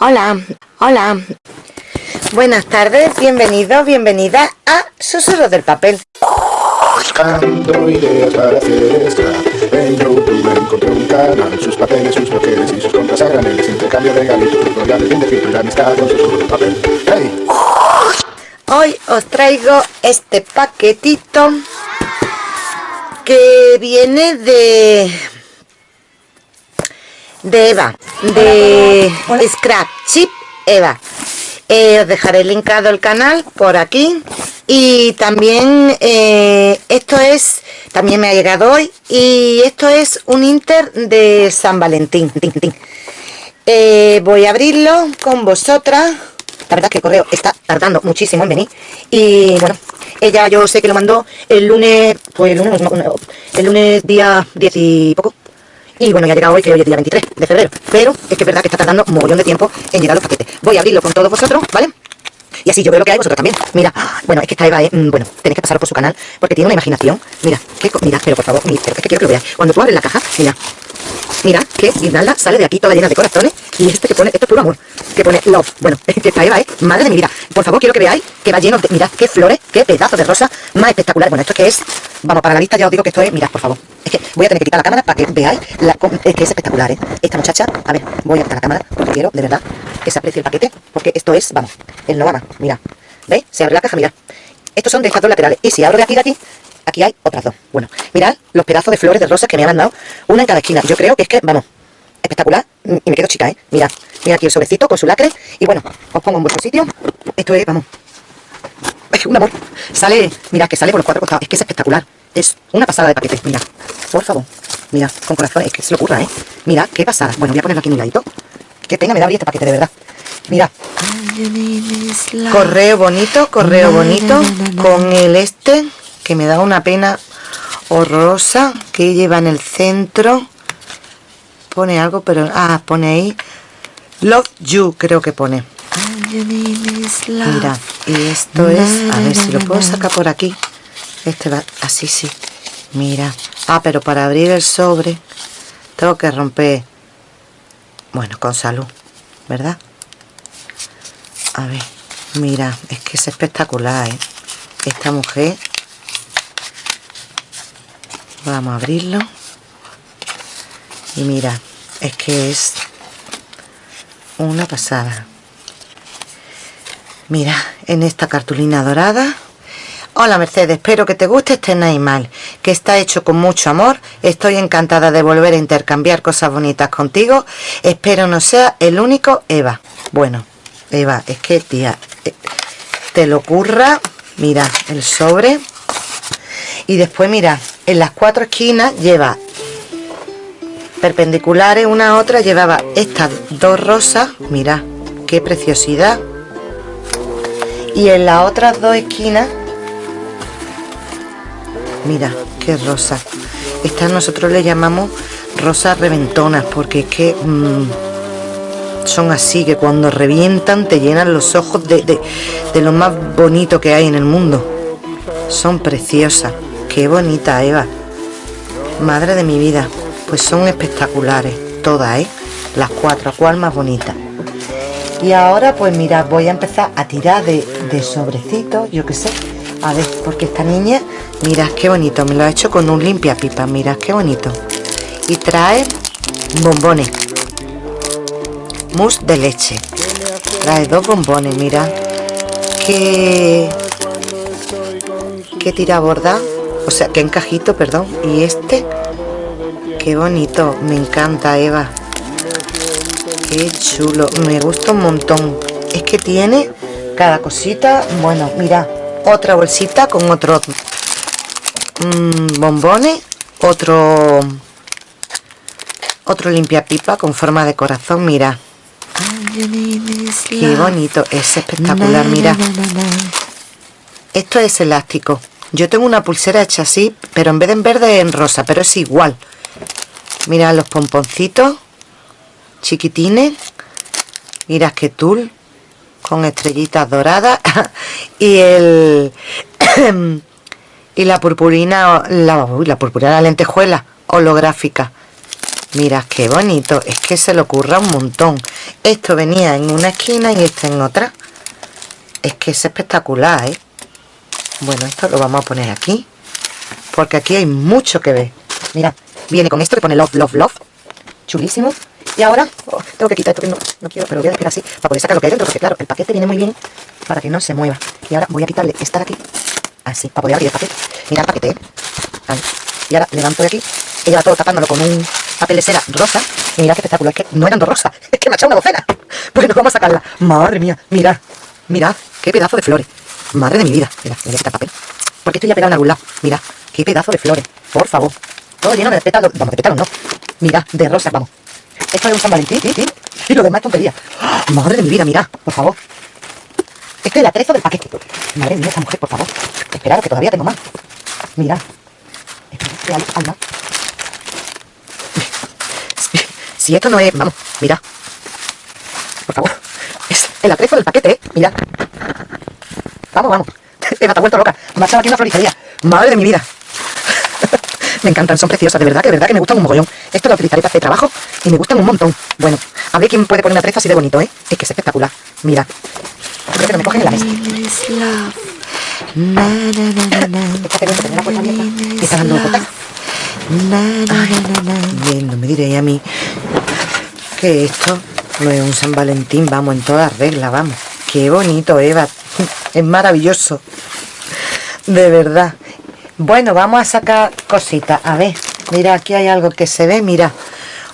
Hola, hola. Buenas tardes, bienvenidos, bienvenida a Susurros del Papel. Buscando ideas para hacer scrap En YouTube encontré un canal Sus papeles, sus bloqueos y sus contras a graneles Intercambio de regalitos, tutoriales, bien de filtro y la amistad con susurros del papel ¡Hey! Hoy os traigo este paquetito que viene de de Eva, de Scrap Chip Eva. Eh, os dejaré linkado el canal por aquí. Y también eh, esto es también me ha llegado hoy y esto es un inter de San Valentín. Eh, voy a abrirlo con vosotras. La verdad es que el correo está tardando muchísimo en venir. Y bueno ella yo sé que lo mandó el lunes pues el lunes, el lunes día 10 y poco y bueno, ya ha llegado hoy, que hoy es día 23 de febrero. Pero es que es verdad que está tardando un mogollón de tiempo en llegar los paquetes. Voy a abrirlo con todos vosotros, ¿vale? Y así yo veo lo que hay, vosotros también. Mira, bueno, es que esta Eva, eh, bueno, tenéis que pasar por su canal porque tiene una imaginación. Mira, qué mira, pero por favor, mira, pero es que quiero que lo veáis. Cuando tú abres la caja, mira, mira, que guirnalda sale de aquí toda llena de corazones y este que pone, esto es puro amor, que pone love. Bueno, que esta Eva, ¿eh? Madre de mi vida. Por favor, quiero que veáis que va lleno de, mirad, qué flores, qué pedazo de rosa más espectacular. Bueno, esto que es, vamos, para la lista ya os digo que esto es, mirad, por favor. Es que voy a tener que quitar la cámara para que veáis la, es que es espectacular, ¿eh? Esta muchacha, a ver, voy a quitar la cámara porque quiero, de verdad, que se aprecie el paquete, porque esto es, vamos, el Novama, mira. ¿Veis? Se abre la caja, mirad. Estos son de laterales. Y si abro de aquí de aquí, aquí hay otras dos. Bueno, mirad los pedazos de flores de rosas que me han mandado, una en cada esquina. Yo creo que es que, vamos, espectacular. Y me quedo chica, ¿eh? Mirad, mira aquí el sobrecito con su lacre. Y bueno, os pongo en vuestro sitio. Esto es, vamos, es un amor. Sale, mirad que sale por los cuatro costados. Es que es espectacular. Es una pasada de paquete. Mira, por favor. Mira, con corazón. Es que se lo ocurra, ¿eh? Mira, qué pasada. Bueno, voy a ponerlo aquí en un ladito. Que tenga, me da este paquete, de verdad. Mira. Correo bonito, correo bonito. Con el este, que me da una pena horrorosa. Que lleva en el centro. Pone algo, pero... Ah, pone ahí. Love You, creo que pone. Mira, y esto es... A ver si lo puedo sacar por aquí. Este va así, sí. Mira. Ah, pero para abrir el sobre tengo que romper... Bueno, con salud, ¿verdad? A ver, mira, es que es espectacular, ¿eh? Esta mujer... Vamos a abrirlo. Y mira, es que es una pasada. Mira, en esta cartulina dorada Hola Mercedes, espero que te guste este animal, que está hecho con mucho amor. Estoy encantada de volver a intercambiar cosas bonitas contigo. Espero no sea el único Eva. Bueno, Eva, es que tía, eh, te lo ocurra. Mira, el sobre. Y después mira, en las cuatro esquinas lleva perpendiculares una a otra. Llevaba estas dos rosas. Mira, qué preciosidad. Y en las otras dos esquinas mira qué rosa estas nosotros le llamamos rosas reventonas porque es que mm, son así que cuando revientan te llenan los ojos de, de, lo más bonito que hay en el mundo son preciosas qué bonita Eva madre de mi vida pues son espectaculares todas ¿eh? las cuatro cuál más bonita y ahora pues mira voy a empezar a tirar de, de sobrecitos yo que sé a ver porque esta niña Mirad qué bonito, me lo ha hecho con un limpia pipa, mirad qué bonito. Y trae bombones. Mousse de leche. Trae dos bombones, mirad. Qué... Qué tira borda. O sea, qué encajito, perdón. Y este... Qué bonito, me encanta Eva. Qué chulo, me gusta un montón. Es que tiene cada cosita, bueno, mira, otra bolsita con otro bombones otro otro limpia pipa con forma de corazón mira qué bonito es espectacular mira esto es elástico yo tengo una pulsera hecha así pero en vez de en verde en rosa pero es igual mira los pomponcitos chiquitines mira qué tul con estrellitas doradas y el y la purpurina la, la purpurina la lentejuela holográfica Mirad qué bonito. Es que se le ocurra un montón. Esto venía en una esquina y este en otra. Es que es espectacular, ¿eh? Bueno, esto lo vamos a poner aquí. Porque aquí hay mucho que ver. Mira, viene con esto que pone love, love, love. Chulísimo. Y ahora, oh, tengo que quitar esto que no, no quiero, pero voy a dejar así para poder sacar lo que hay dentro. Porque claro, el paquete viene muy bien para que no se mueva. Y ahora voy a quitarle esta de aquí. Así, para poder abrir el paquete. Mira el paquete, ¿eh? Y ahora levanto de aquí. Ella va todo tapándolo con un papel de cera rosa. Y mira qué espectáculo. Es que no eran dos rosas. Es que me ha echado una docena. Bueno, vamos a sacarla. Madre mía. Mirad. Mirad. Qué pedazo de flores. Madre de mi vida. Mira, voy a quitar papel. Porque estoy ya pegado en algún lado. Mira. Qué pedazo de flores. Por favor. Todo lleno de pétalos. Vamos, de pétalos no. Mira, de rosas, vamos. Esto es un San Valentín, ¿sí? ¿sí? Y lo demás es tontería. ¡Ah! Madre de mi vida, mira, por favor. Este es el atrezo del paquete. Madre mía, esa mujer, por favor. Esperad, que todavía tengo más. Mira. Espera, más. Si esto no es... Vamos, mira. Por favor. Es el atrezo del paquete, ¿eh? Mira. Vamos, vamos. Eva, te ha vuelto loca. Me ha echado aquí una floristería. Madre de mi vida. me encantan, son preciosas, de verdad, que de verdad que me gustan un mogollón. Esto lo utilizaré para hacer trabajo y me gustan un montón. Bueno, a ver quién puede poner una trezo así de bonito, ¿eh? Es que es espectacular. Mira. Creo que no me cogen en la mesa. Está dando. Bien, no me diréis a mí que esto no es un San Valentín, vamos, en toda regla, vamos. Qué bonito, Eva. Es maravilloso. De verdad. Bueno, vamos a sacar cositas. A ver, mira, aquí hay algo que se ve, mira.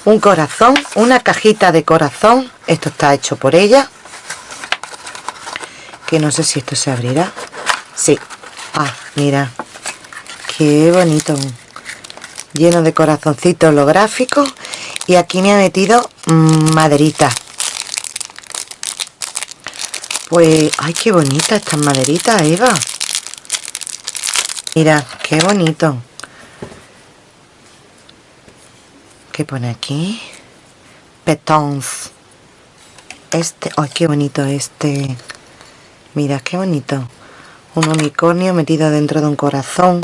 Un corazón, una cajita de corazón. Esto está hecho por ella. Que no sé si esto se abrirá. Sí. Ah, mira. Qué bonito. Lleno de corazoncitos holográficos. Y aquí me ha metido maderita. Pues, ay, qué bonita estas maderitas, Eva. Mira, qué bonito. ¿Qué pone aquí? Petons. Este, ay, qué bonito este. Mira, qué bonito. Un unicornio metido dentro de un corazón.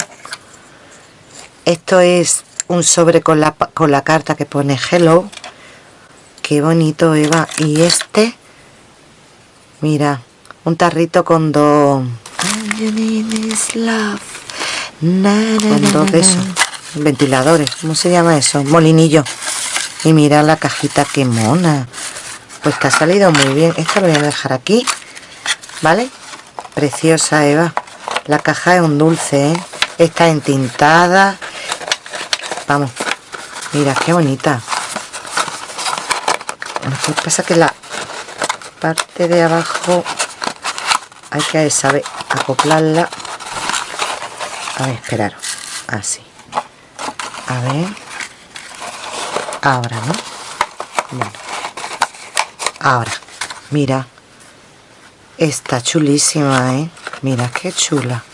Esto es un sobre con la, con la carta que pone Hello. Qué bonito, Eva. Y este, mira, un tarrito con dos... Con dos de esos ventiladores, ¿cómo se llama eso? Molinillo. Y mira la cajita, qué mona. Pues que ha salido muy bien. Esta lo voy a dejar aquí, ¿vale? Preciosa, Eva. La caja es un dulce, ¿eh? Está entintada. Vamos. Mira, qué bonita. Lo que pasa que la parte de abajo hay que saber acoplarla a ver, esperar. Así. A ver. Ahora, ¿no? Ahora. Mira. Está chulísima, ¿eh? Mira qué chula.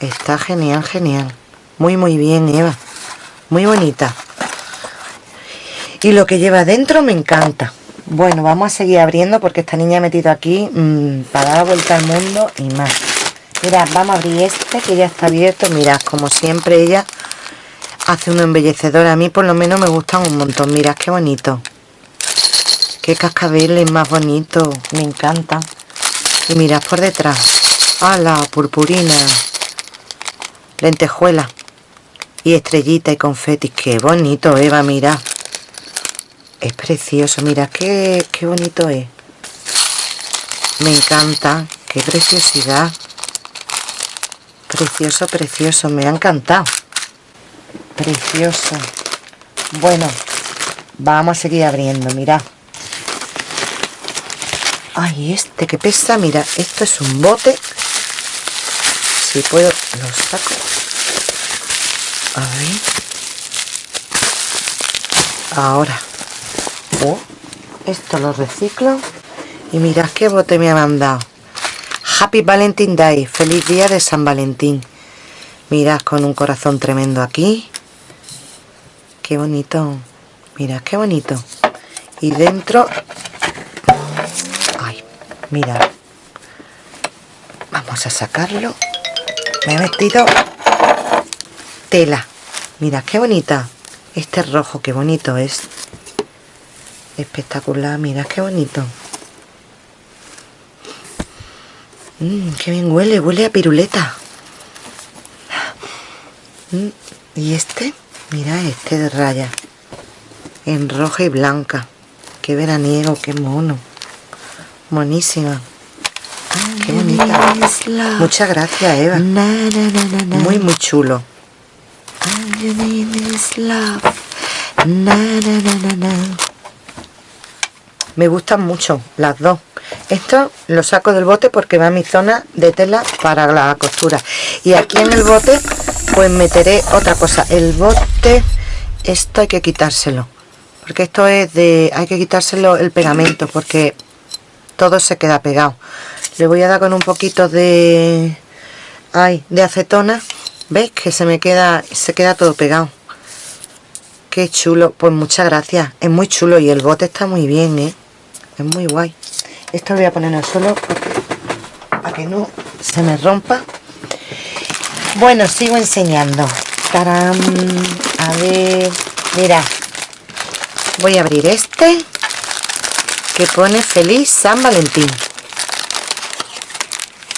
Está genial, genial. Muy, muy bien, Eva. Muy bonita. Y lo que lleva dentro me encanta. Bueno, vamos a seguir abriendo porque esta niña ha metido aquí mmm, para dar vuelta al mundo y más. Mirad, vamos a abrir este que ya está abierto. Mirad, como siempre ella hace un embellecedor. A mí por lo menos me gustan un montón. Mirad qué bonito. Qué cascabeles más bonito. Me encantan. Y mirad por detrás. ¡Hala! Purpurina. Lentejuela. Y estrellita y confeti. Qué bonito, Eva, mirad. Es precioso. Mirad qué, qué bonito es. Me encanta. Qué preciosidad. Precioso, precioso. Me ha encantado. Precioso. Bueno, vamos a seguir abriendo. Mira. Ay, este que pesa. Mira, esto es un bote. Si puedo, lo saco. A ver. Ahora. Esto lo reciclo. Y mirad qué bote me ha mandado. Happy Valentine Day, feliz día de San Valentín. Mirad con un corazón tremendo aquí. Qué bonito. Mirad qué bonito. Y dentro... Ay, mirad. Vamos a sacarlo. Me he metido tela. Mirad qué bonita. Este rojo, qué bonito es. Espectacular, mira qué bonito. Mmm, qué bien huele, huele a piruleta. Mm, y este, mira este de raya. En roja y blanca. Qué veraniego, qué mono. Monísima. Qué bonita. Muchas gracias, Eva. Muy, muy chulo. Me gustan mucho las dos. Esto lo saco del bote porque va a mi zona de tela para la costura. Y aquí en el bote pues meteré otra cosa. El bote, esto hay que quitárselo. Porque esto es de... hay que quitárselo el pegamento porque todo se queda pegado. Le voy a dar con un poquito de... ay, de acetona. ¿Veis? Que se me queda... se queda todo pegado. Qué chulo. Pues muchas gracias. Es muy chulo y el bote está muy bien, ¿eh? Es muy guay. Esto lo voy a poner en el suelo para que no se me rompa. Bueno, sigo enseñando. ¡Tarán! A ver, mira. Voy a abrir este que pone Feliz San Valentín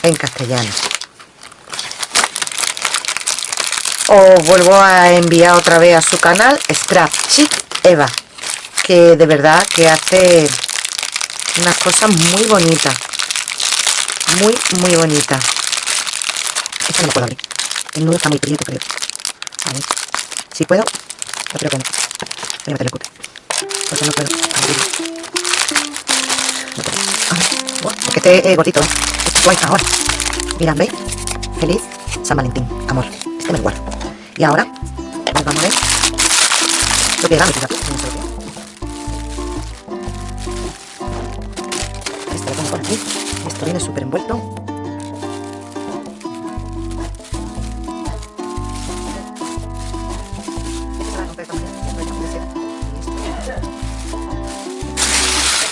en castellano. Os vuelvo a enviar otra vez a su canal Scrap Chic Eva, que de verdad que hace unas cosas muy bonitas. Muy, muy bonitas. Esta no puedo abrir. El nudo está muy prieto, creo. A ver. Si puedo, lo creo que no. Voy a meter. Porque no puedo abrir. No puedo. Ay, porque este eh, gotito, ¿eh? Este guay ahora. Mirad, ¿veis? Feliz San Valentín, amor. Este me lo guardo. Y ahora, vamos a ver lo que era viene súper envuelto.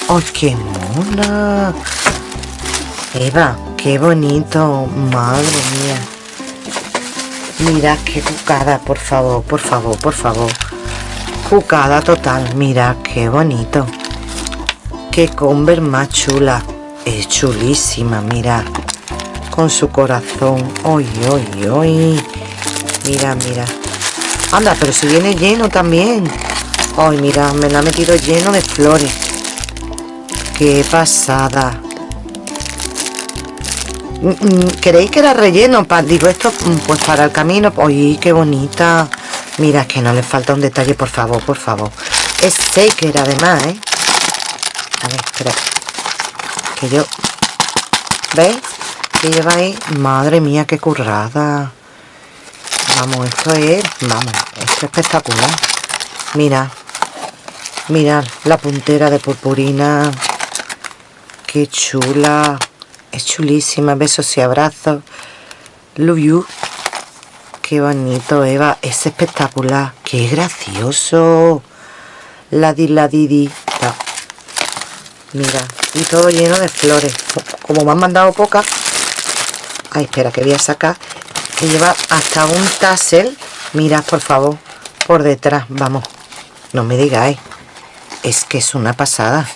¡Ay, qué mona! Eva, qué bonito. Madre mía. Mira qué cucada, por favor, por favor, por favor. Cucada total. Mira qué bonito. Qué comber más chula. Es chulísima, mira. Con su corazón. ¡Ay, ay, ay! Mira, mira. Anda, pero si viene lleno también. Ay, mira, me la ha metido lleno de flores. ¡Qué pasada! Mm, mm, ¿Queréis que era relleno? digo esto, mm, pues para el camino. ¡Uy, qué bonita! Mira, que no le falta un detalle, por favor, por favor. Es shaker además, ¿eh? A ver, espera. Yo... ¿Veis? Que lleva ahí... Madre mía, qué currada. Vamos, esto es... Vamos, esto es espectacular. Mira. Mirad la puntera de purpurina qué chula. Es chulísima. Besos y abrazos. Love you. Qué bonito, Eva. Es espectacular. Qué gracioso. La di, la Mira. Y todo lleno de flores. Como me han mandado pocas. Ay, espera, que voy a sacar. Que lleva hasta un tassel. Mirad, por favor. Por detrás. Vamos. No me digáis. Es que es una pasada.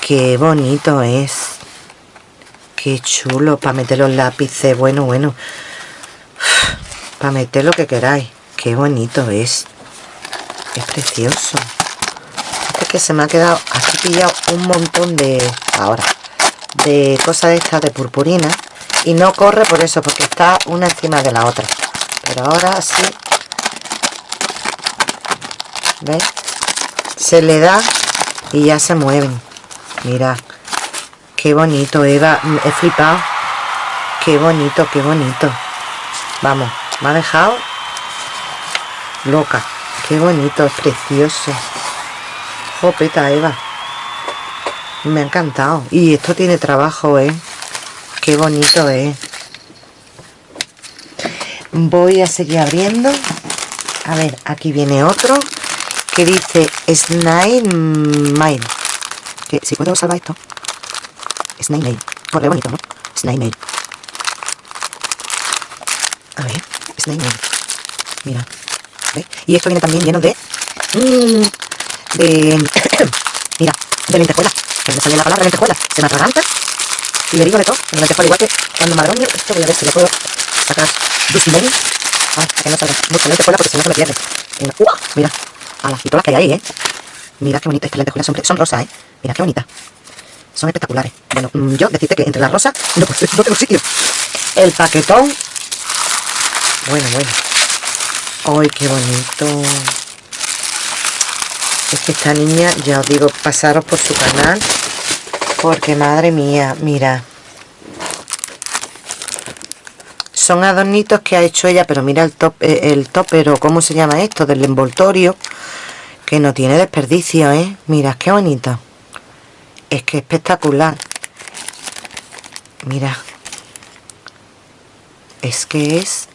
Qué bonito es. Qué chulo para meter los lápices. Bueno, bueno. Para meter lo que queráis. Qué bonito es. Es precioso. Que se me ha quedado aquí pillado un montón de... Ahora. De cosas estas de purpurina. Y no corre por eso, porque está una encima de la otra. Pero ahora sí. ¿Veis? Se le da y ya se mueven. Mira, qué bonito, Eva. He flipado. Qué bonito, qué bonito. Vamos, me ha dejado loca. Qué bonito, es precioso. Jopeta, Eva. Me ha encantado. Y esto tiene trabajo, ¿eh? Qué bonito es. Voy a seguir abriendo. A ver, aquí viene otro que dice Snake Mine que si puedo salvar esto Snake Mail corre bonito, ¿no? Snake Mail a ver, Snake Mail mira ¿Ves? Y esto viene también lleno de... Mmm, de... mira, de lentejuelas. Que me sale la palabra lentejuelas. Se me atraganta. Y le digo de todo. En lentejuela igual que cuando madroño, esto voy a ver si le puedo sacar dulcimón. Ay, para que no salga mucha lentejuela porque si no se me pierde. Mira, ¡uh! mira. A las pitolas que hay ahí, ¿eh? Mira qué bonitas estas lentejuelas son, son rosas, ¿eh? Mira qué bonitas. Son espectaculares. Bueno, mm, yo decirte que entre las rosas no, no tengo sitio. El paquetón. Bueno, bueno. ¡Ay, qué bonito! Es que esta niña, ya os digo, pasaros por su canal. Porque madre mía, mira. Son adornitos que ha hecho ella, pero mira el top, eh, el cómo se llama esto, del envoltorio. Que no tiene desperdicio, ¿eh? Mira, qué bonito. Es que espectacular. Mira. Es que es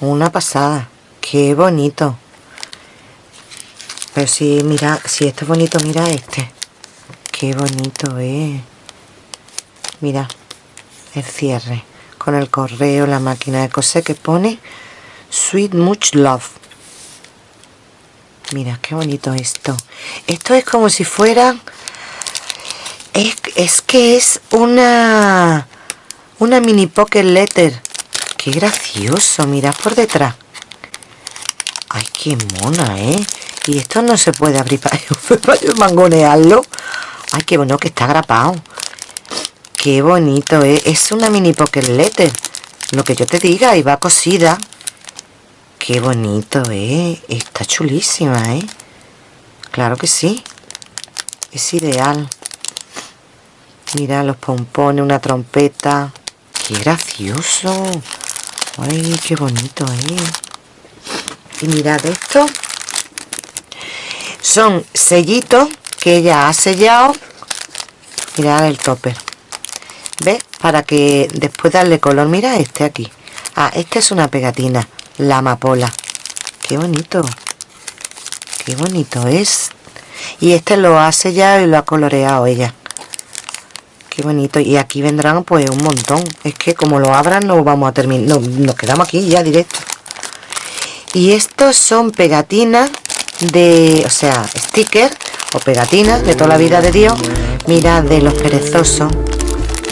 una pasada. Qué bonito. Pero si, mira, si esto es bonito, mira este. Qué bonito es. Mira, el cierre. Con el correo, la máquina de coser que pone Sweet Much Love. Mira, qué bonito esto. Esto es como si fuera... Es, es que es una... Una mini pocket letter. Qué gracioso, mira por detrás. Ay, qué mona, ¿eh? Y esto no se puede abrir para, mangonearlo. Ay, qué bueno que está grapado. Qué bonito, ¿eh? Es una mini pocket letter. Lo que yo te diga, y va cosida. Qué bonito, ¿eh? Está chulísima, ¿eh? Claro que sí. Es ideal. Mira los pompones, una trompeta. ¡Qué gracioso! ¡Ay, qué bonito, eh! Y mirad esto. Son sellitos que ella ha sellado. Mirad el topper. ¿Ves? Para que después darle color. Mira este aquí. Ah, esta es una pegatina la amapola. Qué bonito. Qué bonito es. Y este lo ha sellado y lo ha coloreado ella. Qué bonito. Y aquí vendrán pues un montón. Es que como lo abran no vamos a terminar. No, nos quedamos aquí ya directo. Y estos son pegatinas de... O sea, stickers o pegatinas de toda la vida de Dios. Mira, de los perezosos.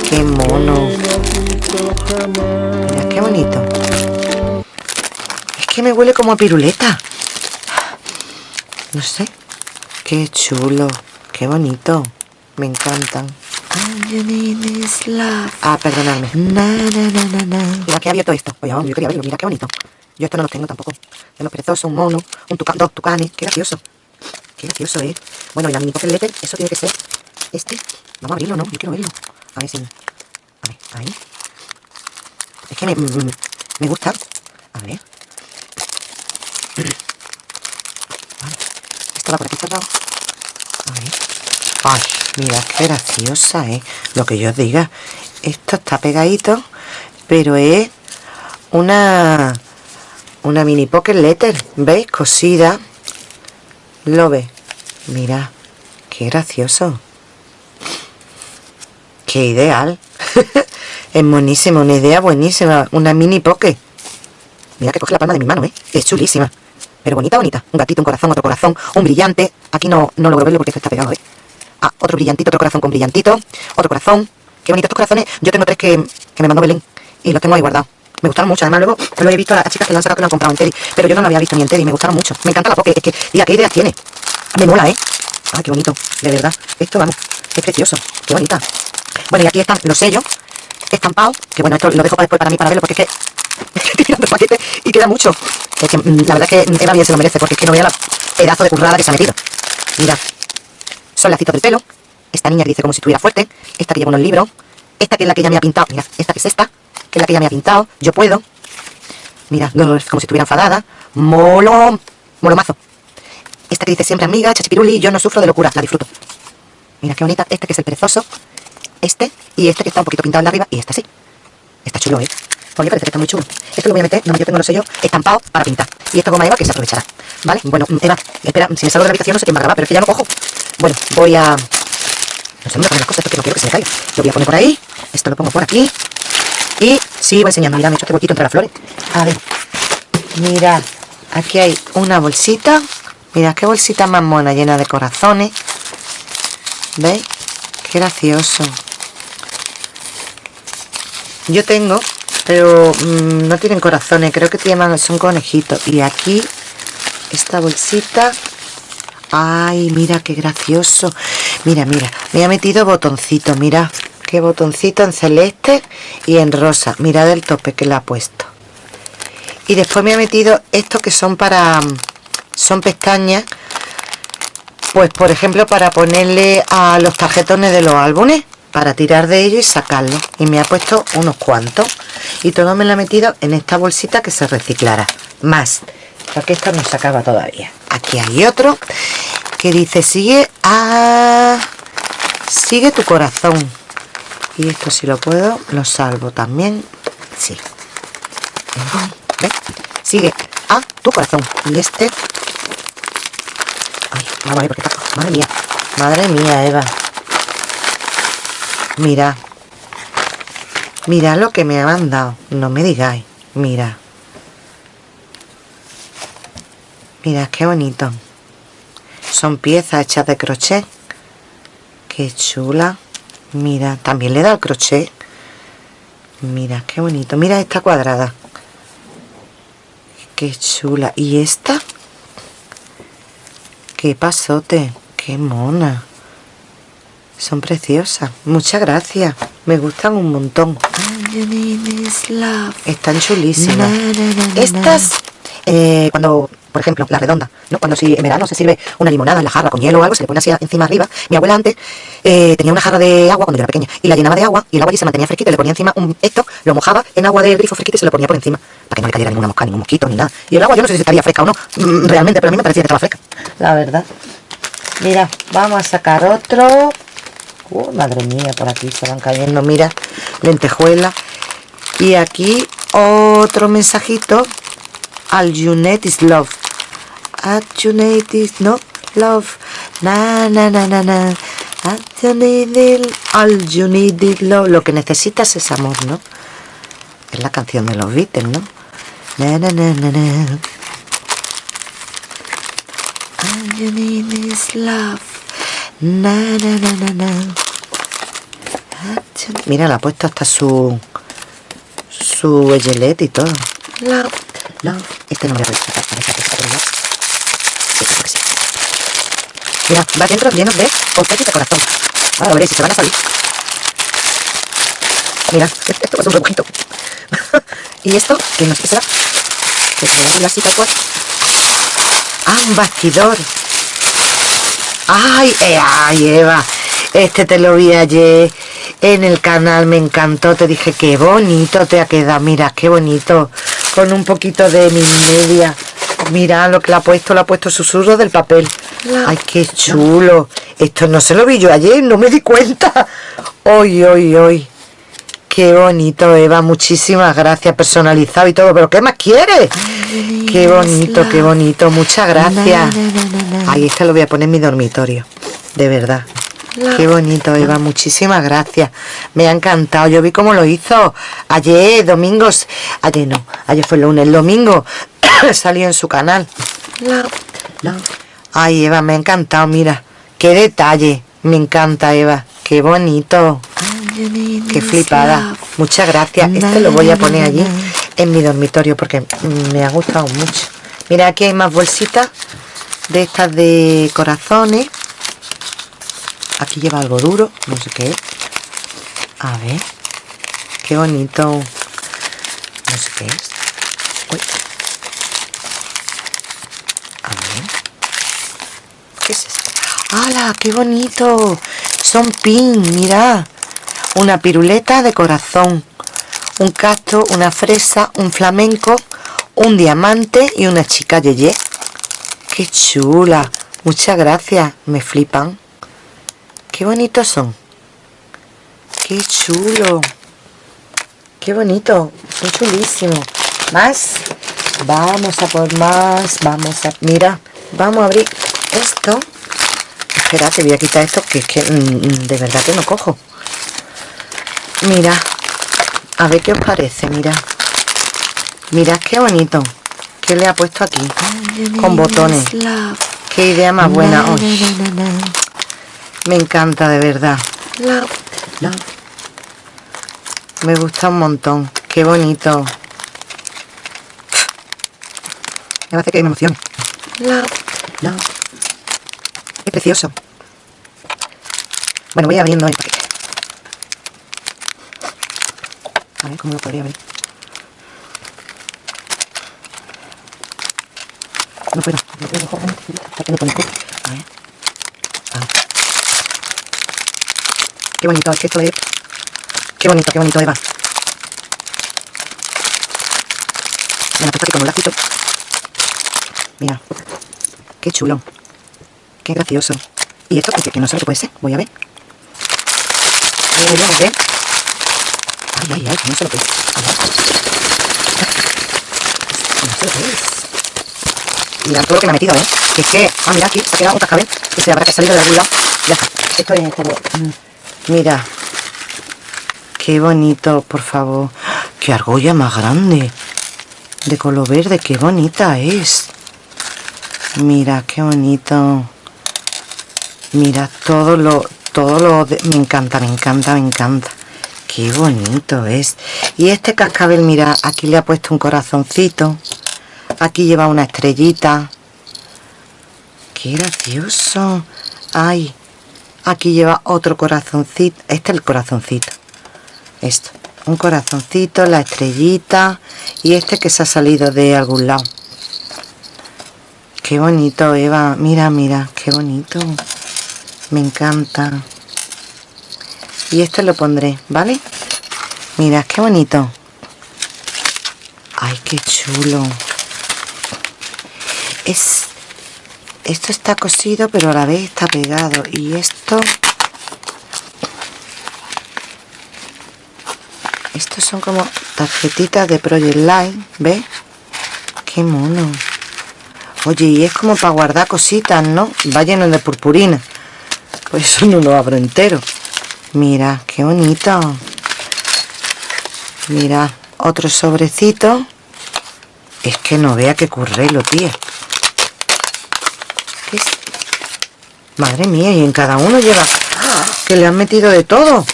Qué mono. Mira, qué bonito que me huele como a piruleta. No sé. Qué chulo. Qué bonito. Me encantan. Ah, perdonadme. Mira que abierto esto. Oye, yo quería verlo. Mira qué bonito. Yo esto no lo tengo tampoco. De los perezosos, un mono, un tucán, dos tucanes. Qué gracioso. Qué gracioso, eh. Bueno, y la mini pocket letter, eso tiene que ser este. Vamos a abrirlo, ¿no? Yo quiero verlo. A ver si... A ver, ahí. Es que me, me gusta. A ver. Esto va por aquí cerrado. Ay, mira qué graciosa, ¿eh? Lo que yo os diga. Esto está pegadito, pero es una una mini pocket letter, ¿veis? Cosida. Lo ve. Mira, qué gracioso. Qué ideal. es buenísima, una idea buenísima. Una mini pocket. Mira que coge la palma de mi mano, ¿eh? Es chulísima. Pero bonita, bonita. Un gatito, un corazón, otro corazón, un brillante. Aquí no, no logro verlo porque está pegado, ¿eh? Ah, otro brillantito, otro corazón con brillantito. Otro corazón. Qué bonito estos corazones. Yo tengo tres que, que me mandó Belén. Y los tengo ahí guardados. Me gustaron mucho. Además, luego lo he visto a las chicas que lo han sacado que lo han comprado en Teddy. Pero yo no lo había visto ni en Teddy. Me gustaron mucho. Me encanta la poke. Es que, diga, qué ideas tiene. Me mola, ¿eh? Ah, qué bonito. De verdad. Esto, vamos, es precioso. Qué bonita. Bueno, y aquí están los sellos estampados. Que bueno, esto lo dejo para después para mí para verlo porque es que estoy tirando el paquete y queda mucho. Es que mm, la verdad es que Eva bien se lo merece, porque es que no vea la pedazo de currada que se ha metido. Mira, son lacitos del pelo. Esta niña que dice como si estuviera fuerte. Esta que lleva unos libros. Esta que es la que ella me ha pintado. Mira, esta que es esta, que es la que ella me ha pintado. Yo puedo. Mira, como si estuviera enfadada. Molo, molomazo. Esta que dice siempre amiga, chachipiruli, yo no sufro de locura, la disfruto. Mira qué bonita. Este que es el perezoso. Este y este que está un poquito pintado en la arriba. Y este sí. Está chulo, ¿eh? Oye, parece que está muy chulo. Esto lo voy a meter, no, yo tengo los sellos estampados para pintar. Y esto goma Eva que se aprovechará. ¿Vale? Bueno, Eva, espera, si me salgo de la habitación no sé quién va a pero es que ya no cojo. Bueno, voy a... Poner las cosas porque no quiero que se me caiga. Lo voy a poner por ahí. Esto lo pongo por aquí. Y sigo enseñando. Mira, me he hecho este huequito entre flores. A ver. Mira. aquí hay una bolsita mira qué bolsita más mona llena de corazones ¿veis? qué gracioso yo tengo pero mm, no tienen corazones creo que tienen, son conejitos y aquí esta bolsita ay mira qué gracioso. Mira mira me ha metido botoncito mira qué botoncito en celeste y en rosa. Mira del tope que le ha puesto. Y después me ha metido estos que son para son pestañas pues por ejemplo para ponerle a los tarjetones de los álbumes para tirar de ellos y sacarlo. Y me ha puesto unos cuantos. Y todo me lo ha metido en esta bolsita que se reciclará más porque esto no se acaba todavía. Aquí hay otro que dice sigue a sigue tu corazón y esto si lo puedo lo salvo también. Sí. Sigue a tu corazón. Y este Ay, porque está madre mía. Madre mía Eva. Mira. Mira lo que me ha mandado no me digáis. Mira mira qué bonito. Son piezas hechas de crochet. Qué chula. Mira también le da el crochet. Mira qué bonito. Mira esta cuadrada. Qué chula. Y esta qué pasote. Qué mona. Son preciosas. Muchas gracias. Me gustan un montón. Están chulísimas. Estas eh, cuando por ejemplo, la redonda, ¿no? Cuando si en verano se sirve una limonada en la jarra con hielo o algo, se le pone así encima arriba. Mi abuela antes eh, tenía una jarra de agua cuando yo era pequeña y la llenaba de agua y el agua allí se mantenía fresquita le ponía encima un, esto, lo mojaba en agua del grifo fresquita y se lo ponía por encima para que no le cayera ninguna mosca, ningún mosquito ni nada. Y el agua yo no sé si estaría fresca o no, mm, realmente, pero a mí me parecía que estaba fresca. La verdad. Mira, vamos a sacar otro. Uh, madre mía, por aquí se van cayendo, mira, lentejuela. Y aquí otro mensajito al Junet is love. At you need is no love. Na na na na na. At you need all you need is love. Lo que necesitas es amor no es la canción de los Beatles no na na na na na. All you need is love. Na na na na na. Mira la ha puesto hasta su su gelete y todo. Love love este no voy a respetar para esta Mira, va dentro lleno de confetis de corazón. Ahora veréis si se van a salir. Mira, esto es un rebujito. y esto, que no qué será. Que se voy a así tal cual. Ah, un bastidor. Ay, eh, ay, Eva. Este te lo vi ayer en el canal, me encantó. Te dije, qué bonito te ha quedado. Mira, qué bonito. Con un poquito de mi media. Mira lo que le ha puesto, le ha puesto susurro del papel. Ay, qué chulo. Esto no se lo vi yo ayer, no me di cuenta. Hoy, hoy, hoy. Qué bonito, Eva. Muchísimas gracias. Personalizado y todo. ¿Pero qué más quieres? Qué bonito, qué bonito. Muchas gracias. Ahí este lo voy a poner en mi dormitorio. De verdad. Qué bonito, Eva. Muchísimas gracias. Me ha encantado. Yo vi cómo lo hizo ayer, domingos. Ayer no. Ayer fue el lunes. El domingo salió en su canal. Ay, Eva, me ha encantado, mira. Qué detalle. Me encanta, Eva. Qué bonito. Qué flipada. Muchas gracias. Este lo voy a poner allí en mi dormitorio porque me ha gustado mucho. Mira, aquí hay más bolsitas de estas de corazones. Aquí lleva algo duro, no sé qué. A ver. Qué bonito. No sé qué es. ¿Qué es esto? ¡Hala! ¡Qué bonito! Son pin, mira. Una piruleta de corazón. Un castro, una fresa, un flamenco, un diamante y una chica yeye. ¡Qué chula! Muchas gracias. Me flipan. ¡Qué bonitos son! ¡Qué chulo! ¡Qué bonito! Son chulísimos. ¿Más? Vamos a por más. Vamos a... Mira, vamos a abrir esto espera te voy a quitar esto que es que mm, mm, de verdad que no cojo mira a ver qué os parece mira mira qué bonito ¿Qué le ha puesto aquí? Con botones. Qué idea más buena. Me encanta de verdad. Me gusta un montón. Qué bonito. Me hace que me emocione. Es precioso. Bueno, voy abriendo el paquete. A ver cómo lo podría abrir. No puedo. No puedo. A ver. A ver. Qué bonito, que esto es... Qué bonito, qué bonito, Eva. Me la aquí con un lacito. Mira. Qué chulo. Qué gracioso. ¿Y esto que, que no sé lo que puede ser? Voy a ver. Voy a ver. Ay, ay, ay, no sé lo que es. No sé lo que es. Todo que me ha metido, ¿eh? Que es que... Ah, mira, aquí se ha quedado un cascabel que se habrá que salido de algún lado. Ya está. Esto es como... Mira. Qué bonito, por favor. Qué argolla más grande. De color verde, qué bonita es. Mira, qué bonito. Mira, todo lo... Todo lo... me encanta, me encanta, me encanta. Qué bonito es. Y este cascabel, mira, aquí le ha puesto un corazoncito. Aquí lleva una estrellita. Qué gracioso. Ay, aquí lleva otro corazoncito. Este es el corazoncito esto un corazoncito la estrellita y este que se ha salido de algún lado. Qué bonito Eva mira mira qué bonito me encanta. Y este lo pondré vale mira qué bonito. Ay qué chulo. Es esto está cosido pero a la vez está pegado. Y esto estos son como tarjetitas de Project Line ¿ves? qué mono. Oye y es como para guardar cositas ¿no? va lleno de purpurina. Pues eso no lo abro entero. Mira qué bonito. Mira otro sobrecito. Es que no vea que currelo tía ¿Qué es? Madre mía y en cada uno lleva que le han metido de todo.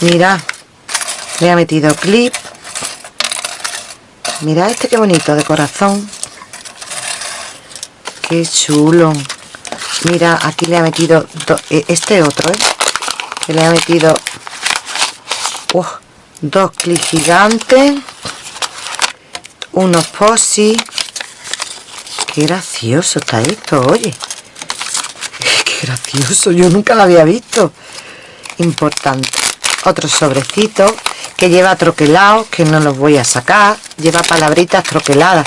Mira le ha metido clip. Mira este qué bonito de corazón. Qué chulo. Mira aquí le ha metido e, este otro ¿eh? que le ha metido dos clips gigantes unos posi qué gracioso está esto oye gracioso yo nunca lo había visto importante otro sobrecito que lleva troquelados, que no los voy a sacar, lleva palabritas troqueladas.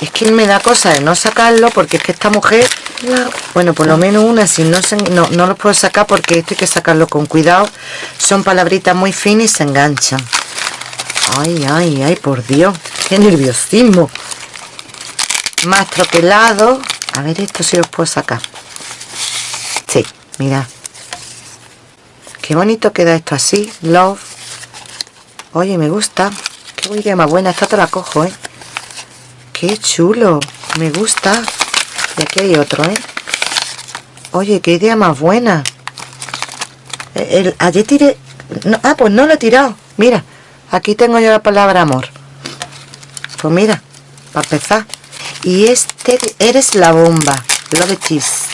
Es que me da cosa de no sacarlo porque es que esta mujer, bueno, por lo menos una, si no, se, no, no los puedo sacar porque esto hay que sacarlo con cuidado. Son palabritas muy finas y se enganchan. Ay, ay, ay, por Dios, qué nerviosismo. Más troquelado. A ver, esto sí los puedo sacar. Mira. Qué bonito queda esto así. Love Oye, me gusta. Qué idea más buena. Esta te la cojo, ¿eh? Qué chulo. Me gusta. Y aquí hay otro, ¿eh? Oye, qué idea más buena. El, ayer tiré... ah, pues no lo he tirado. Mira, aquí tengo yo la palabra amor. Pues mira, para empezar. Y este, eres la bomba. Love cheese.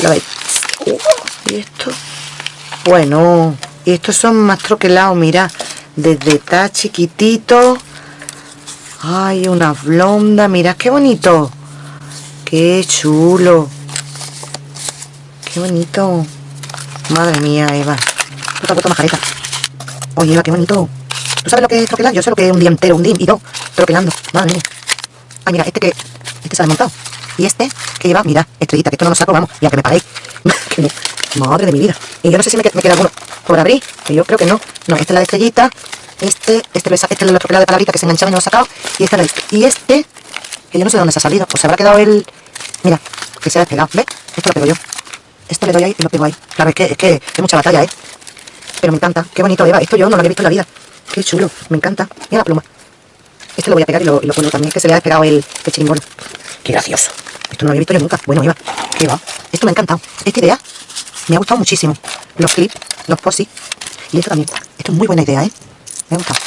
Uh, ¿Y esto? Bueno, y estos son más troquelados mira desde está chiquitito. Ay una blonda mira qué bonito. Qué chulo. Qué bonito. Madre mía Eva. Has puesto majareta oye Eva qué bonito. ¿tú sabes lo que es troquelar? yo sé lo que es un día entero un día y dos troquelando. Madre mía. Ay mira este que este se ha desmontado y este que lleva mira estrellita que esto no lo saco vamos y aunque me paréis madre de mi vida y yo no sé si me, queda alguno por abrir, que yo creo que no. No, esta es la de estrellita, este, este, este es el otro de palabrita que se enganchaba y no lo he sacado, y este, y este, que yo no sé de dónde se ha salido, pues se habrá quedado el, mira, que se ha despegado, ¿ves? Esto lo pego yo. Esto le doy ahí y lo pego ahí. Claro, es que, es que es mucha batalla, ¿eh? Pero me encanta, qué bonito Eva, esto yo no lo había visto en la vida. Qué chulo, me encanta. Mira la pluma. Este lo voy a pegar y lo, y pongo también, que se le ha despegado el, el. Qué gracioso. Esto no lo había visto yo nunca. Bueno, Eva, ¿qué? Esto me ha encantado. Esta idea me ha gustado muchísimo. Los clips, los posis. Y esto también. Esto es muy buena idea, ¿eh? Me ha gustado.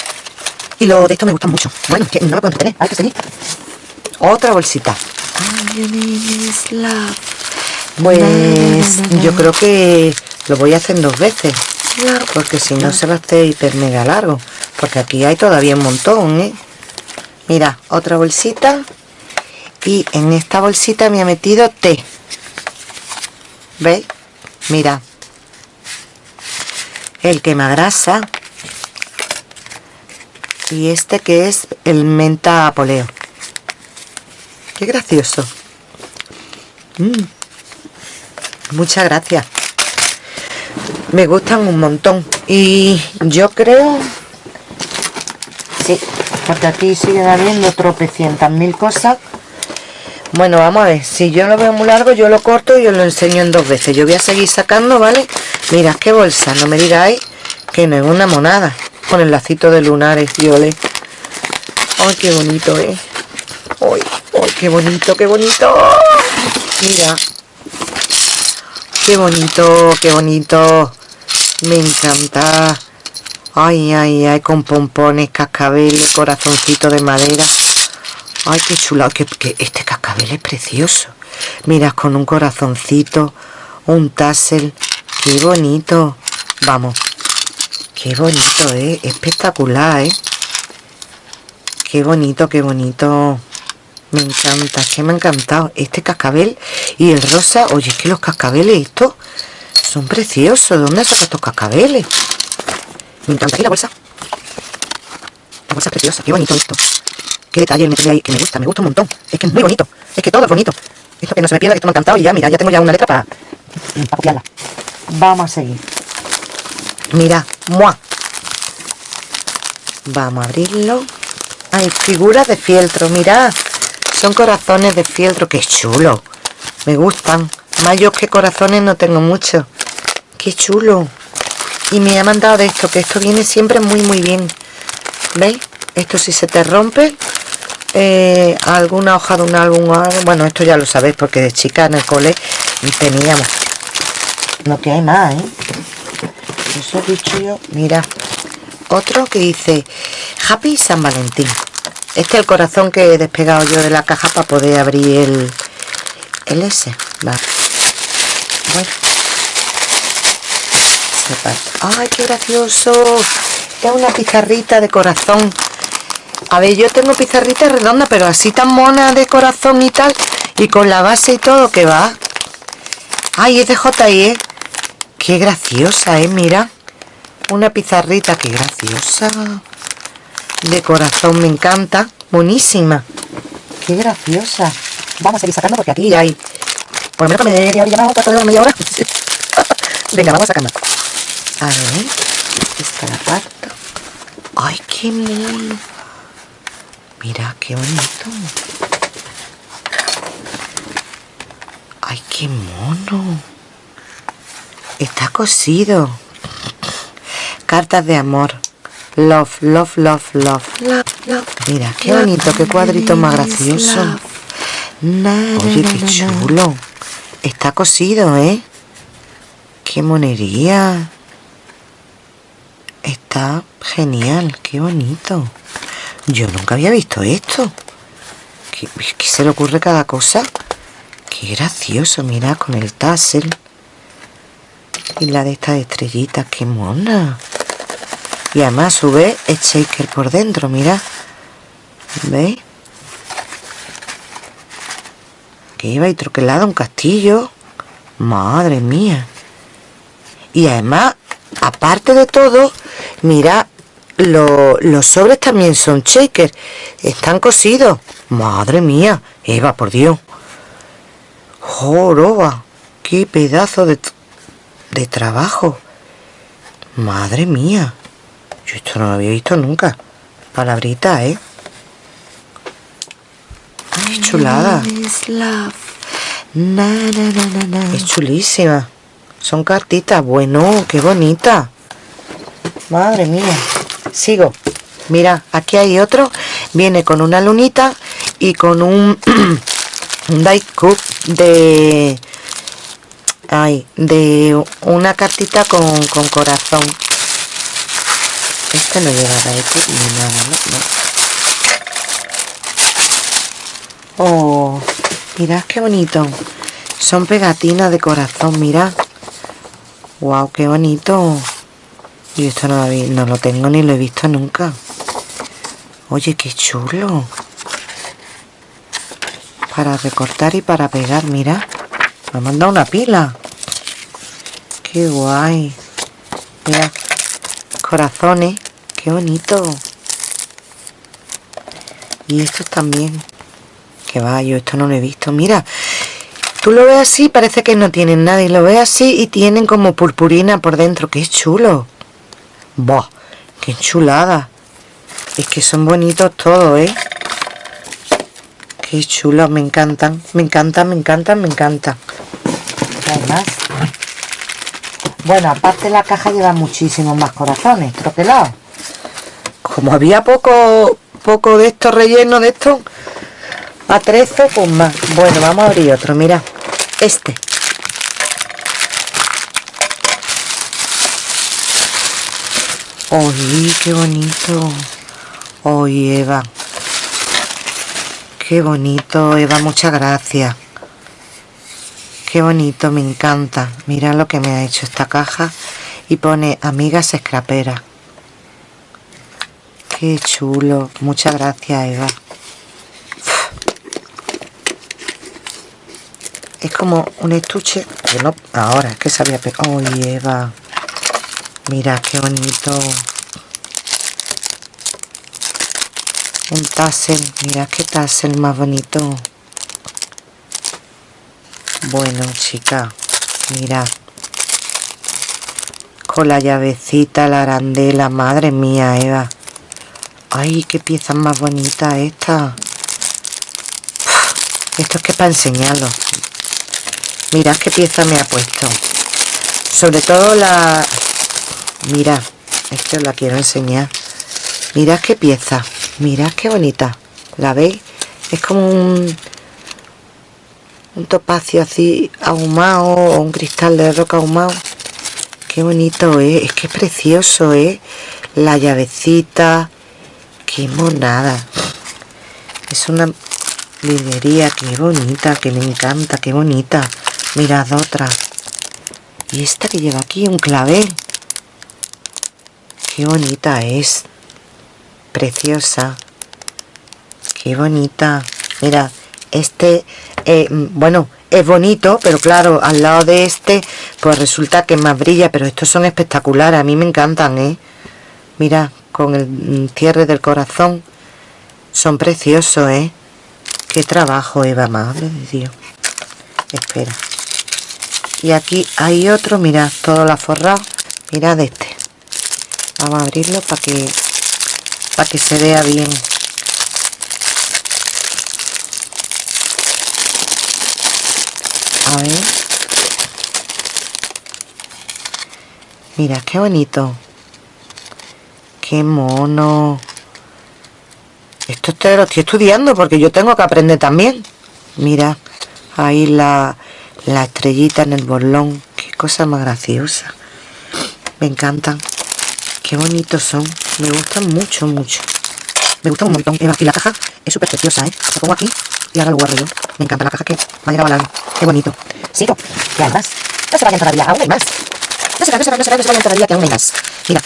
Y lo de esto me gusta mucho. Bueno, no lo puedo tener. Hay que seguir. Otra bolsita. Pues yo creo que lo voy a hacer dos veces. Porque si no se va a hacer hiper mega largo. Porque aquí hay todavía un montón, ¿eh? Mira, otra bolsita. Y en esta bolsita me ha metido té. ¿Veis? Mira. El quemagrasa. Y este que es el menta apoleo. Qué gracioso. Mm. Muchas gracias. Me gustan un montón. Y yo creo... Sí, porque aquí sigue habiendo tropecientas mil cosas. Bueno, vamos a ver. Si yo lo veo muy largo, yo lo corto y os lo enseño en dos veces. Yo voy a seguir sacando, ¿vale? Mira, qué bolsa. No me digáis que no es una monada. Con el lacito de lunares, y ole. ¡Ay, qué bonito, eh! ¡Ay, ay, qué bonito, qué bonito! Mira. Qué bonito, qué bonito. Me encanta. Ay, ay, ay, con pompones, cascabeles, corazoncito de madera. Ay, qué chulo. Que, este cascabel es precioso. Mira, con un corazoncito, un tassel. Qué bonito. Vamos. Qué bonito, ¿eh? Espectacular, ¿eh? Qué bonito, qué bonito. Me encanta, que me ha encantado este cascabel y el rosa. Oye, es que los cascabeles estos son preciosos. ¿De dónde sacado estos cascabeles? Me encanta. Aquí la bolsa. La bolsa es preciosa. Qué bonito esto. Qué detalle me ahí que me gusta. Me gusta un montón. Es que es muy bonito. Es que todo es bonito. Esto que no se me pierda, que esto me ha encantado. Y ya, mira, ya tengo ya una letra para, para. Vamos a seguir. Mira, ¡mua! Vamos a abrirlo. Hay figuras de fieltro, mirad. Son corazones de fieltro. ¡Qué chulo! Me gustan. Más yo que corazones no tengo mucho. ¡Qué chulo! Y me ha mandado de esto, que esto viene siempre muy muy bien. ¿Veis? Esto si se te rompe, eh, alguna hoja de un álbum. Bueno, esto ya lo sabéis porque de chica en el cole teníamos. Lo que hay más, ¿eh? Eso yo. Mira, otro que dice Happy San Valentín. Este es el corazón que he despegado yo de la caja para poder abrir el, el S. Bueno. ¡Ay, qué gracioso! Es una pizarrita de corazón. A ver, yo tengo pizarrita redonda, pero así tan mona de corazón y tal. Y con la base y todo, que va. ¡Ay, es de JE! ¡Qué graciosa, eh! Mira. Una pizarrita, qué graciosa. De corazón, me encanta. Buenísima. ¡Qué graciosa! Vamos a seguir sacando porque aquí hay... Por lo menos me media hora cuarto de media hora. Venga, vamos a sacar A ver. Esta la parto. ¡Ay, qué mono! Mira, qué bonito. ¡Ay, qué mono! Está cosido. Cartas de amor. Love, love, love, love. Mira, qué bonito, qué cuadrito más gracioso. Oye, qué chulo. Está cosido, ¿eh? Qué monería. Está genial, qué bonito. Yo nunca había visto esto. ¿Qué, se le ocurre cada cosa? Qué gracioso, mira, con el tassel. Y la de estas estrellitas, qué mona. Y además sube el shaker por dentro, mira. ¿Veis? Que iba y troquelado un castillo. Madre mía. Y además, aparte de todo, mira, los sobres también son shakers. Están cosidos. Madre mía. Eva, por Dios. Joroba. Qué pedazo de, de trabajo. Madre mía. Yo esto no lo había visto nunca. Palabrita, ¿eh? Qué chulada. Es chulísima. Son cartitas. Bueno, qué bonita. Madre mía. Sigo. Mira, aquí hay otro. viene con una lunita y con un, un die cup de ay, de una cartita con, corazón este no lleva die cup ni nada ¿no? oh mirad qué bonito son pegatinas de corazón mirad wow qué bonito y esto no lo, tengo ni lo he visto nunca. Oye qué chulo. Para recortar y para pegar mira. Me ha mandado una pila. Qué guay. Mira corazones qué bonito. Y estos también. Que va yo esto no lo he visto. Mira tú lo ves así parece que no tienen nada y lo ves así y tienen como purpurina por dentro. Qué chulo Buah, qué chulada es que son bonitos todos eh Qué chulos, me encantan, me encantan, me encantan, me encantan. Además, bueno, aparte la caja lleva muchísimos más corazones, troquelados. Como había poco, poco de esto relleno de esto, a 13, pues más. Bueno, vamos a abrir otro, mira. Este. ¡Uy, qué bonito! ¡Uy, Eva! Qué bonito, Eva, muchas gracias. Qué bonito, me encanta. Mira lo que me ha hecho esta caja. Y pone amigas escraperas. Qué chulo. Muchas gracias, Eva. Es como un estuche no... Ahora, es que sabía... ¡Ay, Eva! Mira, qué bonito. un tassel mira qué tassel más bonito. Bueno chica mira. Con la llavecita la arandela madre mía Eva. Ay qué pieza más bonita esta. Esto es que para enseñarlo. Mirad qué pieza me ha puesto. Sobre todo la mira esto la quiero enseñar. Mirad qué pieza mirad qué bonita. La veis es como un un topacio así ahumado o un cristal de roca ahumado. Qué bonito es es que es precioso ¿eh? la llavecita qué monada. Es una librería qué bonita que me encanta qué bonita. Mirad otra. Y esta que lleva aquí un clavel qué bonita es. Preciosa. Qué bonita. Mira este eh, bueno es bonito pero claro al lado de este pues resulta que más brilla pero estos son espectaculares a mí me encantan ¿eh? mira con el cierre del corazón son preciosos ¿eh? qué trabajo Eva madre de Dios. Espera. Y aquí hay otro mirad todo la forrado mirad este vamos a abrirlo para que para que se vea bien. A ver. Mira qué bonito. Qué mono. Esto te lo estoy estudiando porque yo tengo que aprender también. Mira ahí la, la estrellita en el bolón. Qué cosa más graciosa. Me encantan qué bonitos son me gustan mucho, mucho. Me gusta un montón. Y la caja es súper preciosa, ¿eh? La pongo aquí y ahora lo guardo. Me encanta la caja que madera balada. Qué bonito. Sigo. ¿Qué hay más? No se vayan todavía, aún hay más. No se vayan, no se vayan, no se vayan, todavía, que aún hay más. Mira.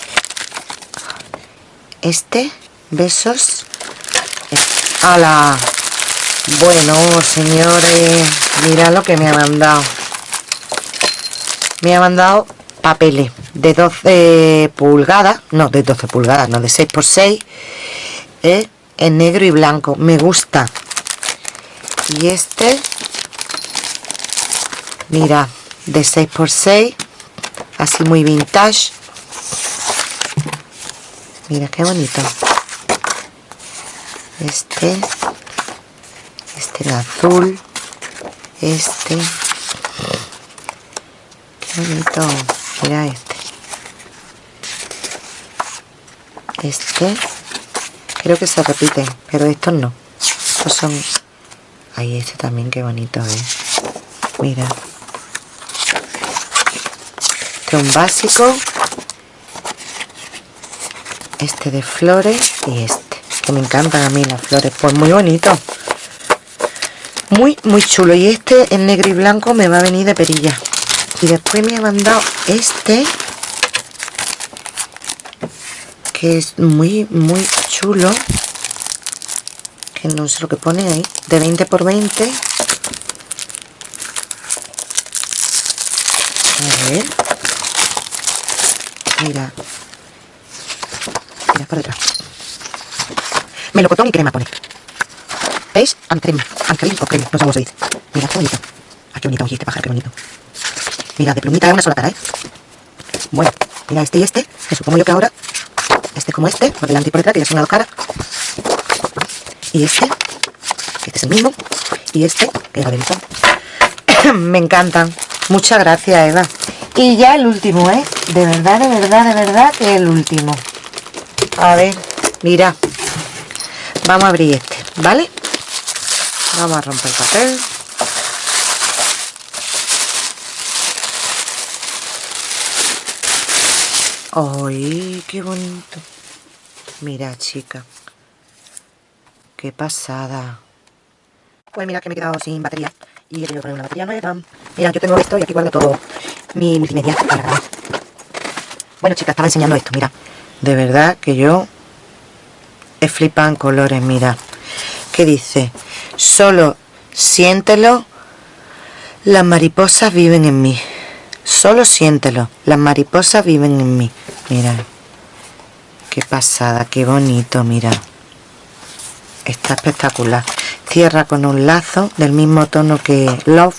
Este, besos. ¡Hala! Bueno, señores, mira lo que me ha mandado. Me ha mandado papeles de 12 pulgadas, no, de 12 pulgadas, no, de 6 por 6 ¿eh? en negro y blanco, me gusta. Y este, mira, de 6 por 6 así muy vintage. Mira qué bonito. Este, este en azul, este, qué bonito. Mira este. Este. creo que se repiten pero estos no. Estos son ahí este también qué bonito es mira. Este es un básico. Este de flores y este que me encantan a mí las flores pues muy bonito. Muy muy chulo. Y este en negro y blanco me va a venir de perilla. Y después me ha mandado este que es muy muy chulo. Que no sé lo que pone ahí. De 20 por 20 a ver. Mira. Mira por detrás melocotón y crema pone. ¿veis? Ancrem, ancrem o crema, no sé mira qué bonito. Ah, qué bonito, oye, este pájaro, qué bonito. Mira, de plumita es una sola cara, ¿eh? bueno, mira este y este. Que supongo yo que ahora este como este, por delante y por detrás, que ya son una cara. Y este, que este es el mismo. Y este, que era delito. Me encantan. Muchas gracias, Eva. Y ya el último, ¿eh? De verdad, de verdad, de verdad que el último. A ver, mira. Vamos a abrir este, ¿vale? Vamos a romper el papel. ¡Ay, qué bonito! Mira, chica. ¡Qué pasada! Pues mira que me he quedado sin batería. Y he tenido que poner una batería nueva. Mira, yo tengo esto y aquí guardo todo mi multimedia para grabar. Bueno, chicas, estaba enseñando esto, mira. De verdad que yo he flipado en colores, mira. ¿Qué dice? Solo siéntelo. Las mariposas viven en mí. Solo siéntelo. Las mariposas viven en mí. Mira. Qué pasada, qué bonito, mira. Está espectacular. Cierra con un lazo del mismo tono que Love.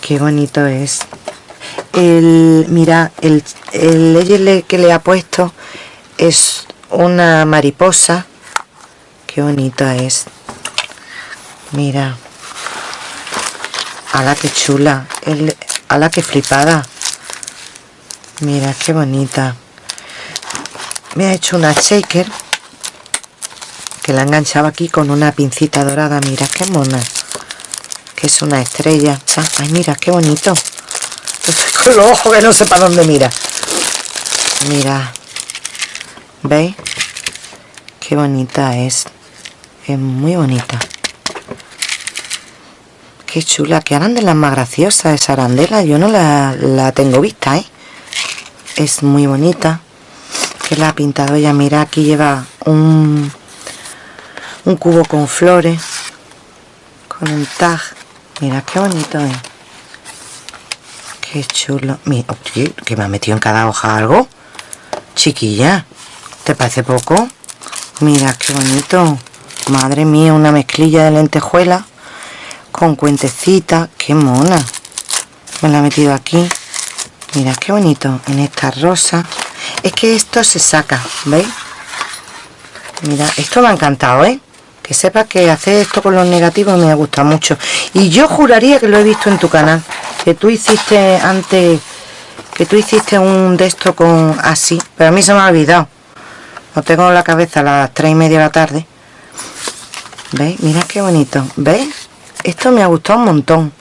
Qué bonito es. El, mira, el, el que le ha puesto es una mariposa. Qué bonita es. Mira la que chula! El, la que flipada! Mira, qué bonita. Me ha hecho una shaker que la enganchaba aquí con una pincita dorada. Mira, qué mona. Que es una estrella. Ay, mira, qué bonito. Con los ojos que no sé para dónde mira. Mira. ¿Veis? Qué bonita es. Es muy bonita. Qué chula, qué arandelas más graciosa esa arandela. Yo no la, tengo vista, ¿eh? Es muy bonita. Que la ha pintado ella. Mira, aquí lleva un, un cubo con flores. Con un tag. Mira, qué bonito es. Qué chulo. Mira, que me ha metido en cada hoja algo. Chiquilla, ¿te parece poco? Mira, qué bonito. Madre mía, una mezclilla de lentejuela con cuentecita qué mona me la he metido aquí mira qué bonito en esta rosa es que esto se saca ¿veis? mira esto me ha encantado ¿eh? que sepa que hacer esto con los negativos me ha gustado mucho y yo juraría que lo he visto en tu canal que tú hiciste antes que tú hiciste un de esto con así pero a mí se me ha olvidado lo tengo en la cabeza a las tres y media de la tarde ¿veis? mira qué bonito ¿veis? esto me ha gustado un montón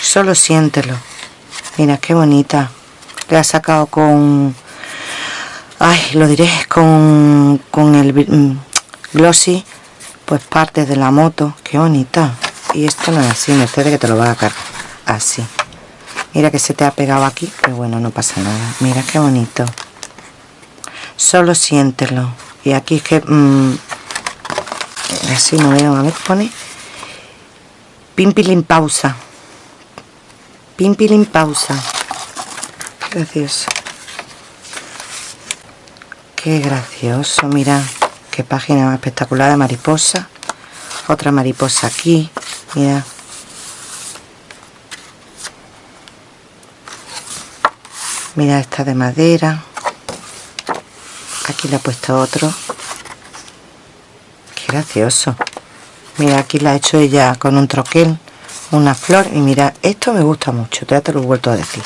solo siéntelo mira qué bonita. Le ha sacado con ay lo diré con con el mm, glossy pues parte de la moto. Qué bonita. Y esto no es así me de que te lo va a cargar así. Mira que se te ha pegado aquí pero bueno no pasa nada. Mira qué bonito. Solo siéntelo. Y aquí es que mmm, así no veo. A ver pone. Pimpilin pausa. Pimpilin pausa. Gracioso. Qué gracioso, mira. Qué página más espectacular de mariposa. Otra mariposa aquí. Mira. Mira esta de madera. Aquí le he puesto otro. Qué gracioso mira aquí la ha hecho ella con un troquel una flor y mira esto me gusta mucho ya te lo he vuelto a decir.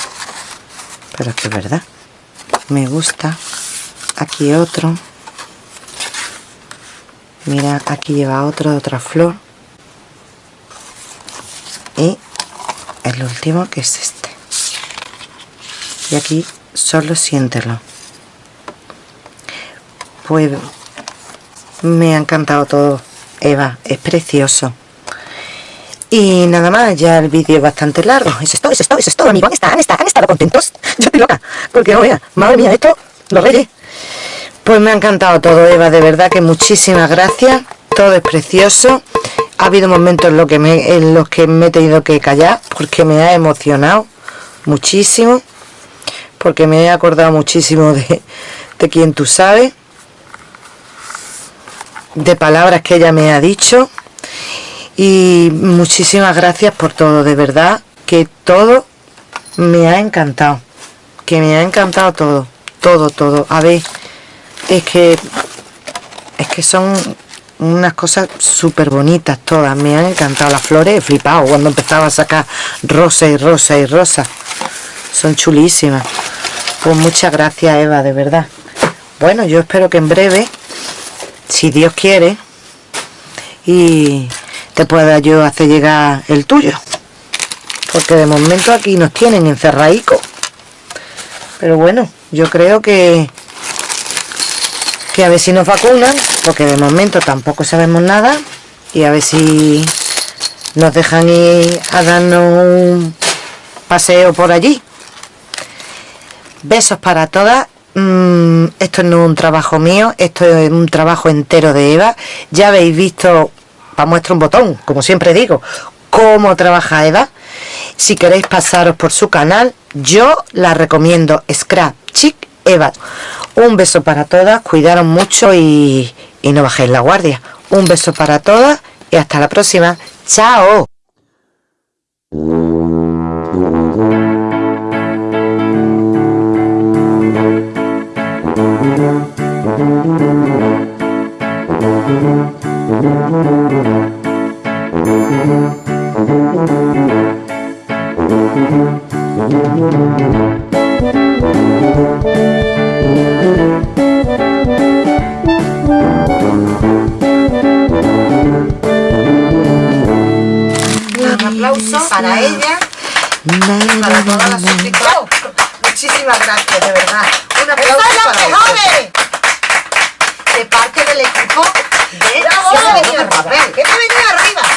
Pero es que es verdad. Me gusta aquí otro. Mira aquí lleva otro de otra flor. Y el último que es este. Y aquí solo siéntelo. Pues me ha encantado todo Eva, es precioso y nada más, ya el vídeo es bastante largo. Eso es todo, eso es todo, eso es todo, amigo. Han estado, han estado, contentos. Yo estoy loca. Porque, oye, madre mía, esto, los reyes. Pues me ha encantado todo, Eva, de verdad que muchísimas gracias. Todo es precioso. Ha habido momentos en, lo que me, en los que me he tenido que callar porque me ha emocionado muchísimo. Porque me he acordado muchísimo de, de quien tú sabes. De palabras que ella me ha dicho y muchísimas gracias por todo, de verdad que todo me ha encantado, que me ha encantado todo, todo, todo. A ver, es que es que son unas cosas súper bonitas todas, me han encantado las flores, he flipado cuando empezaba a sacar rosa y rosa y rosa, son chulísimas. Pues muchas gracias Eva, de verdad. Bueno, yo espero que en breve, si Dios quiere, y te pueda yo hacer llegar el tuyo. Porque de momento aquí nos tienen encerradico pero bueno yo creo que que a ver si nos vacunan porque de momento tampoco sabemos nada y a ver si nos dejan ir a darnos un paseo por allí. Besos para todas. Mm, esto no es un trabajo mío esto es un trabajo entero de Eva. Ya habéis visto para muestra un botón, como siempre digo, cómo trabaja Eva. Si queréis pasaros por su canal, yo la recomiendo, Scrap Chic Eva. Un beso para todas, cuidaros mucho y, y no bajéis la guardia. Un beso para todas y hasta la próxima. ¡Chao! Un aplauso para ella y para todas las suscriptoras. Muchísimas gracias, de verdad. Un aplauso para ella. De parte del equipo de... ¡Bravo! ¡Que me venía arriba!